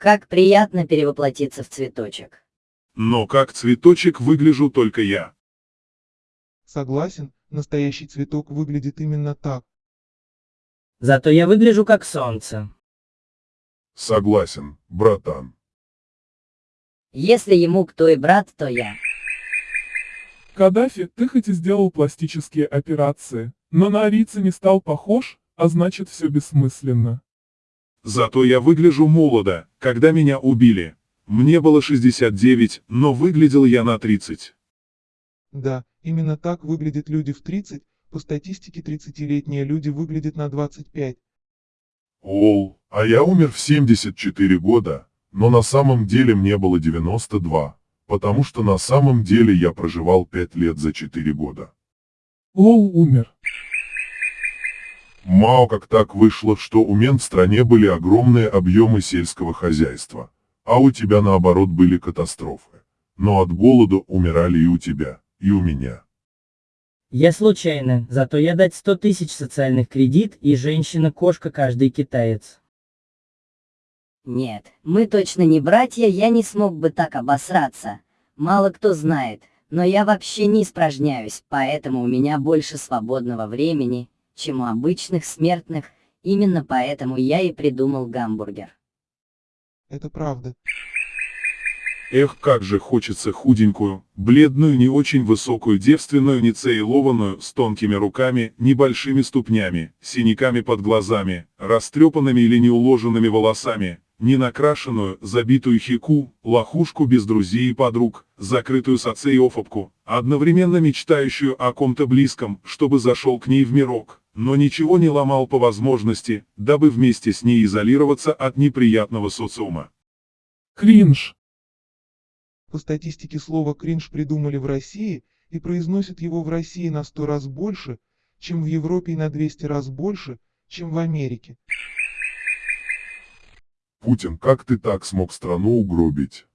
Как приятно перевоплотиться в цветочек. Но как цветочек выгляжу только я. Согласен, настоящий цветок выглядит именно так. Зато я выгляжу как солнце. Согласен, братан. Если ему кто и брат, то я. Каддафи, ты хоть и сделал пластические операции, но на арийца не стал похож, а значит все бессмысленно. Зато я выгляжу молодо, когда меня убили. Мне было 69, но выглядел я на 30. Да, именно так выглядят люди в 30, по статистике 30-летние люди выглядят на 25. Ол, а я умер в 74 года, но на самом деле мне было 92, потому что на самом деле я проживал 5 лет за 4 года. Лол умер. Мало как так вышло, что у мен в стране были огромные объемы сельского хозяйства, а у тебя наоборот были катастрофы. Но от голода умирали и у тебя, и у меня. Я случайно, зато я дать 100 тысяч социальных кредит и женщина-кошка каждый китаец. Нет, мы точно не братья, я не смог бы так обосраться. Мало кто знает, но я вообще не испражняюсь, поэтому у меня больше свободного времени, чем у обычных смертных, именно поэтому я и придумал гамбургер. Это правда. Эх, как же хочется худенькую, бледную, не очень высокую девственную, нецелованную, с тонкими руками, небольшими ступнями, синяками под глазами, растрепанными или неуложенными волосами, не накрашенную, забитую хику, лохушку без друзей и подруг, закрытую соцеофобку, одновременно мечтающую о ком-то близком, чтобы зашел к ней в мирок, но ничего не ломал по возможности, дабы вместе с ней изолироваться от неприятного социума. Кринж. По статистике слово «кринж» придумали в России и произносят его в России на 100 раз больше, чем в Европе и на 200 раз больше, чем в Америке. Путин, как ты так смог страну угробить?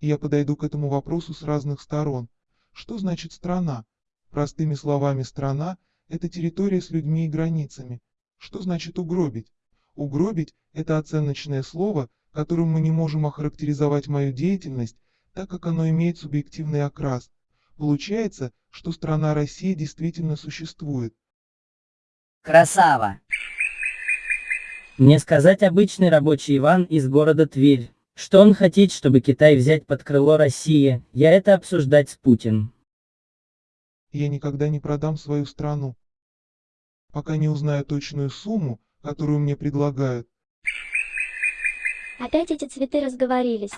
Я подойду к этому вопросу с разных сторон. Что значит страна? Простыми словами страна – это территория с людьми и границами. Что значит угробить? Угробить – это оценочное слово, которым мы не можем охарактеризовать мою деятельность, так как оно имеет субъективный окрас. Получается, что страна Россия действительно существует. Красава! Мне сказать обычный рабочий Иван из города Тверь, что он хотит, чтобы Китай взять под крыло России, я это обсуждать с Путин. Я никогда не продам свою страну. Пока не узнаю точную сумму, которую мне предлагают. Опять эти цветы разговорились.